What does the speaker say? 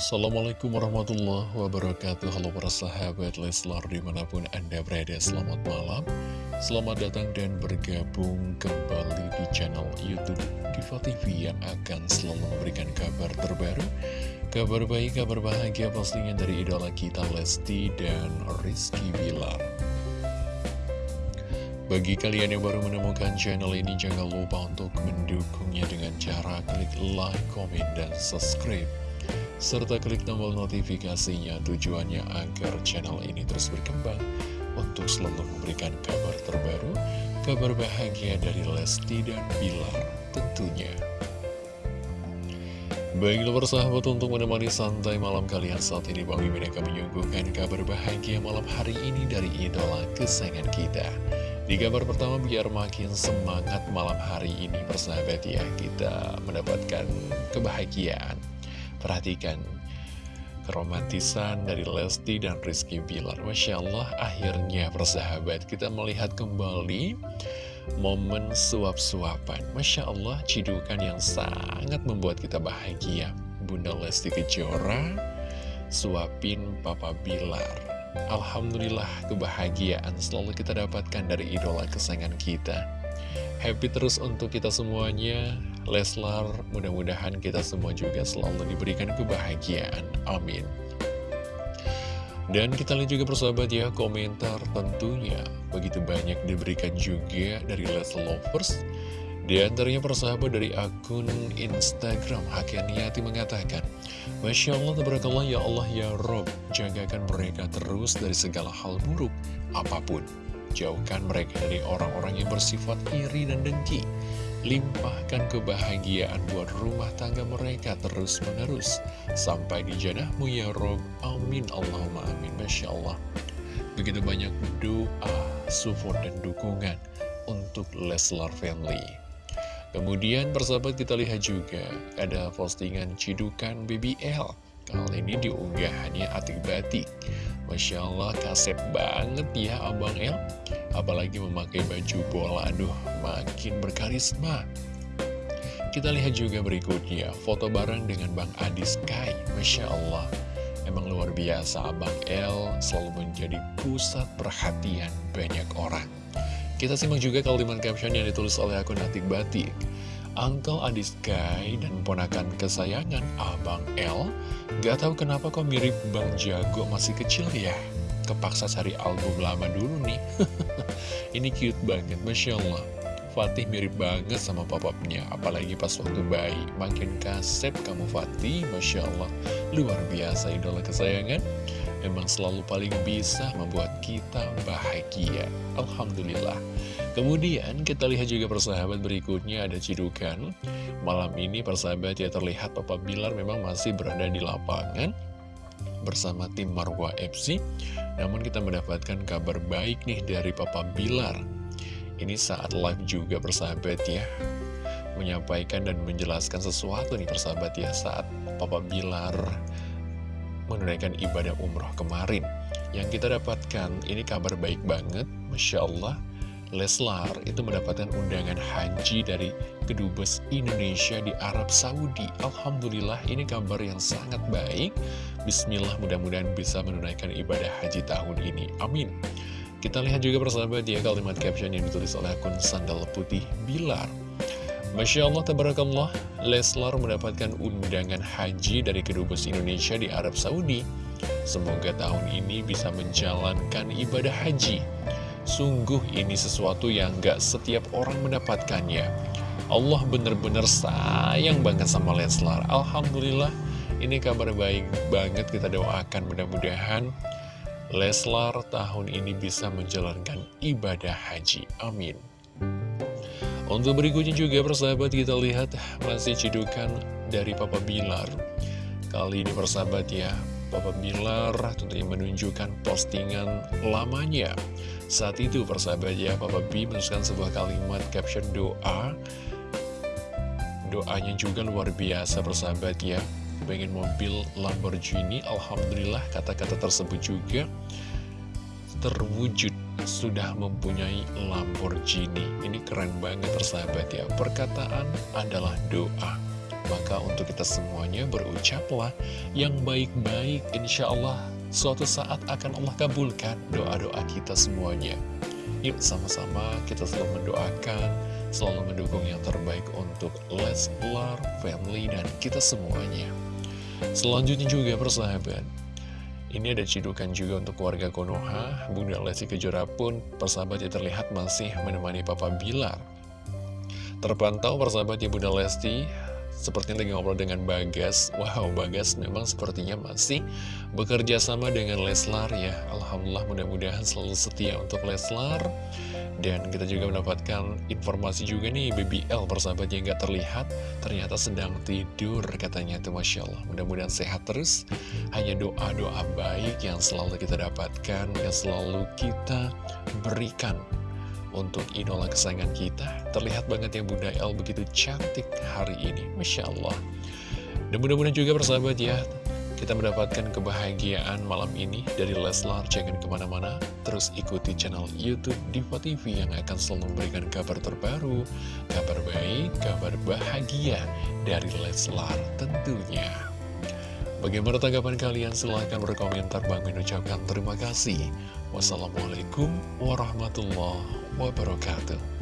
Assalamualaikum warahmatullahi wabarakatuh. Halo para sahabat Leslar di mana pun anda berada Selamat malam. Selamat datang dan bergabung kembali di channel Youtube Diva TV Yang akan selalu memberikan kabar terbaru Kabar baik, kabar bahagia pastinya dari idola kita Lesti dan Rizky Bilar. Bagi kalian yang baru menemukan channel ini, jangan lupa untuk mendukungnya dengan cara klik like, komen, dan subscribe serta klik tombol notifikasinya tujuannya agar channel ini terus berkembang untuk selalu memberikan kabar terbaru, kabar bahagia dari Lesti dan Bilar tentunya. Baiklah persahabat untuk menemani santai malam kalian saat ini Bang Mimin akan menyuguhkan kabar bahagia malam hari ini dari idola kesayangan kita. Di kabar pertama biar makin semangat malam hari ini persahabat ya kita mendapatkan kebahagiaan Perhatikan keromantisan dari Lesti dan Rizky Bilar. Masya Allah akhirnya persahabat kita melihat kembali momen suap-suapan. Masya Allah cidukan yang sangat membuat kita bahagia. Bunda Lesti Kejora suapin Papa Bilar. Alhamdulillah kebahagiaan selalu kita dapatkan dari idola kesayangan kita. Happy terus untuk kita semuanya Leslar, mudah-mudahan kita semua juga selalu diberikan kebahagiaan. Amin. Dan kita lihat juga persahabat ya, komentar tentunya begitu banyak diberikan juga dari Leslar Lovers. Di antaranya persahabat dari akun Instagram Hakianiati mengatakan Masya Allah, tabarakallah ya Allah ya Rob Jagakan mereka terus dari segala hal buruk apa pun Jauhkan mereka dari orang-orang yang bersifat iri dan dengki Limpahkan kebahagiaan buat rumah tangga mereka terus-menerus. Sampai di janahmu ya Rob. Amin. Allahumma amin. Masya Allah. Begitu banyak doa, support dan dukungan untuk Leslar Family. Kemudian persahabat kita lihat juga Ada postingan cidukan BBL Kali ini diunggahannya Atik Batik Masya Allah kasep banget ya Abang El Apalagi memakai baju bola Aduh makin berkarisma. Kita lihat juga berikutnya Foto bareng dengan Bang Adi Sky. Masya Allah Emang luar biasa Abang El selalu menjadi pusat perhatian banyak orang. Kita simak juga kalimat caption yang ditulis oleh akun Atik Batik Uncle Adis Sky dan ponakan kesayangan Abang L. Gak tahu kenapa kok mirip Bang Jago masih kecil ya. Kepaksa cari album lama dulu nih. Ini cute banget, Masya Allah. Fatih mirip banget sama papapnya Apalagi pas waktu bayi. Makin kasep kamu Fatih Masya Allah. Luar biasa idola kesayangan. Memang selalu paling bisa membuat kita bahagia. Alhamdulillah Kemudian kita lihat juga persahabat berikutnya ada cidukan. Malam ini persahabat ya terlihat Papa Bilar memang masih berada di lapangan Bersama tim Marwa FC Namun kita mendapatkan kabar baik nih dari Papa Bilar. Ini saat live juga persahabat ya. Menyampaikan dan menjelaskan sesuatu nih persahabat ya Saat Papa Bilar menunaikan ibadah umroh kemarin. Yang kita dapatkan ini kabar baik banget Masya Allah Leslar itu mendapatkan undangan haji dari Kedubes Indonesia di Arab Saudi. Alhamdulillah ini kabar yang sangat baik. Bismillah mudah-mudahan bisa menunaikan ibadah haji tahun ini. Amin. Kita lihat juga persahabat ya kalimat caption yang ditulis oleh akun Sandal Putih Bilar. Masya Allah, tabarakallah, Leslar mendapatkan undangan haji dari Kedubes Indonesia di Arab Saudi. Semoga tahun ini bisa menjalankan ibadah haji. Sungguh ini sesuatu yang gak setiap orang mendapatkannya. Allah benar-benar sayang banget sama Leslar Alhamdulillah ini kabar baik banget. Kita doakan mudah-mudahan Leslar tahun ini bisa menjalankan ibadah haji. Amin. Untuk berikutnya juga persahabat kita lihat masih cidukan dari Papa Bilar. Kali ini persahabat ya Papa Bilar tentunya menunjukkan postingan lamanya Saat itu persahabat ya Papa B menuliskan sebuah kalimat caption doa. Doanya juga luar biasa persahabat ya. Pengen mobil Lamborghini Alhamdulillah kata-kata tersebut juga terwujud sudah mempunyai Lamborghini. Ini keren banget persahabat ya. Perkataan adalah doa. Maka untuk kita semuanya berucaplah yang baik-baik Insya Allah suatu saat akan Allah kabulkan doa-doa kita semuanya Yuk sama-sama kita selalu mendoakan, selalu mendukung yang terbaik untuk Leslar, family, dan kita semuanya. Selanjutnya juga persahabat, ini ada cidukan juga untuk keluarga Konoha, Bunda Lesti Kejora pun persahabat yang terlihat masih menemani Papa Bilar. Terpantau persahabat ya Bunda Lesti Sepertinya lagi ngobrol dengan Bagas. Wow, Bagas memang sepertinya masih bekerja sama dengan Leslar ya. Alhamdulillah mudah-mudahan selalu setia untuk Leslar. Dan kita juga mendapatkan informasi juga nih BBL persahabat yang terlihat Ternyata sedang tidur katanya tuh Masya Allah. Mudah-mudahan sehat terus. Hanya doa-doa baik yang selalu kita dapatkan Yang selalu kita berikan untuk idola kesayangan kita. Terlihat banget ya Bunda El begitu cantik hari ini. Masya Allah. Dan mudah-mudahan juga bersahabat ya, kita mendapatkan kebahagiaan malam ini dari Leslar. Jangan ke mana-mana, terus ikuti channel Youtube Diva TV yang akan selalu memberikan kabar terbaru, kabar baik, kabar bahagia dari Leslar tentunya. Bagaimana tanggapan kalian? Silahkan berkomentar. Bang ucapkan terima kasih. Wassalamualaikum warahmatullahi wabarakatuh.